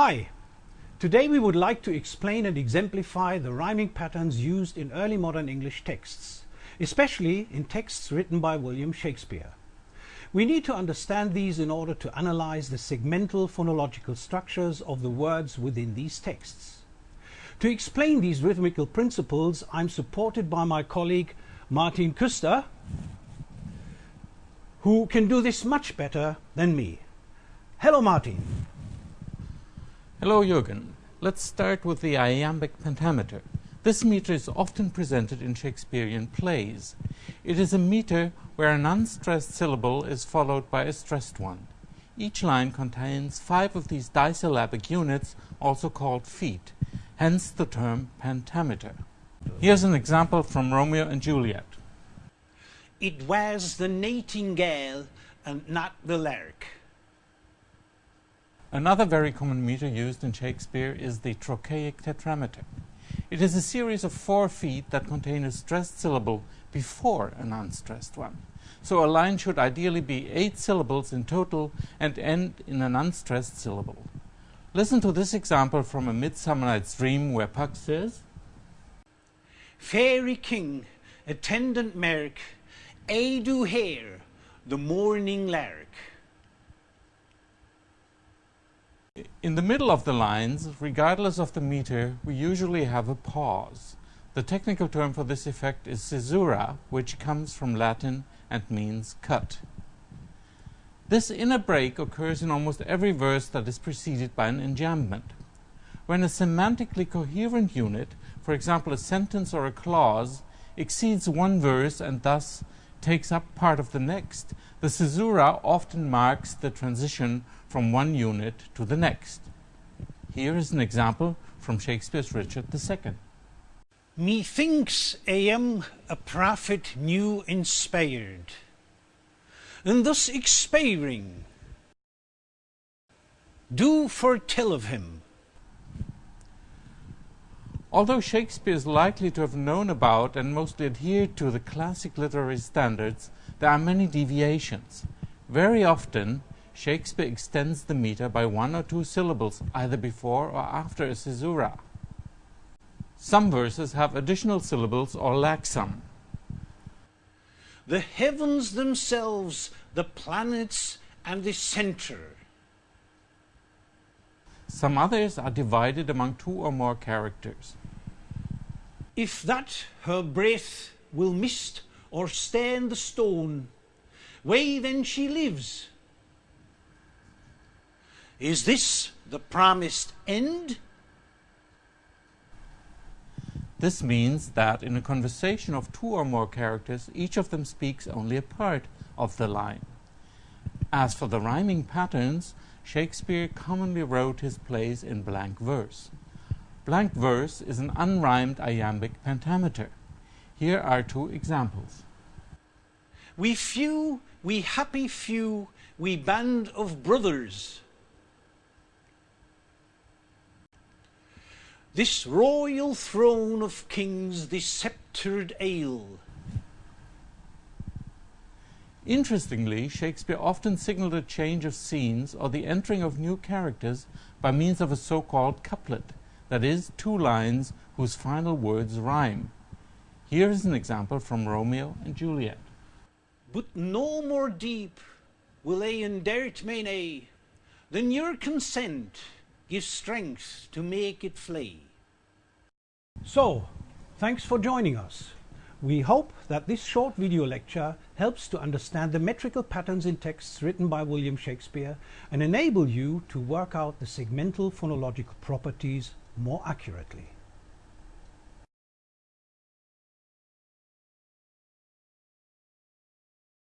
Hi! Today we would like to explain and exemplify the rhyming patterns used in early modern English texts, especially in texts written by William Shakespeare. We need to understand these in order to analyze the segmental phonological structures of the words within these texts. To explain these rhythmical principles, I'm supported by my colleague Martin Kuster, who can do this much better than me. Hello, Martin. Hello, Jürgen. Let's start with the iambic pentameter. This meter is often presented in Shakespearean plays. It is a meter where an unstressed syllable is followed by a stressed one. Each line contains five of these disyllabic units, also called feet, hence the term pentameter. Here's an example from Romeo and Juliet. It was the nightingale and not the lark. Another very common meter used in Shakespeare is the trochaic tetrameter. It is a series of four feet that contain a stressed syllable before an unstressed one. So a line should ideally be eight syllables in total and end in an unstressed syllable. Listen to this example from A Midsummer Night's Dream where Puck says, Fairy king, attendant merk, I do hear the morning lark. In the middle of the lines, regardless of the meter, we usually have a pause. The technical term for this effect is caesura, which comes from Latin and means cut. This inner break occurs in almost every verse that is preceded by an enjambment. When a semantically coherent unit, for example a sentence or a clause, exceeds one verse and thus takes up part of the next, the caesura often marks the transition from one unit to the next. Here is an example from Shakespeare's Richard II. Methinks I am a prophet new inspired, and thus expiring, do foretell of him. Although Shakespeare is likely to have known about and mostly adhered to the classic literary standards, there are many deviations. Very often, Shakespeare extends the meter by one or two syllables, either before or after a caesura. Some verses have additional syllables or lack some. The heavens themselves, the planets, and the centre. Some others are divided among two or more characters. If that her breath will mist or stand the stone, way then she lives. Is this the promised end? This means that in a conversation of two or more characters, each of them speaks only a part of the line. As for the rhyming patterns, Shakespeare commonly wrote his plays in blank verse. Blank verse is an unrhymed iambic pentameter. Here are two examples. We few, we happy few, we band of brothers. This royal throne of kings, this sceptred ale. Interestingly, Shakespeare often signaled a change of scenes or the entering of new characters by means of a so-called couplet, that is, two lines whose final words rhyme. Here is an example from Romeo and Juliet. But no more deep will I endart mine eye than your consent gives strength to make it flee. So, thanks for joining us. We hope that this short video lecture helps to understand the metrical patterns in texts written by William Shakespeare and enable you to work out the segmental phonological properties more accurately.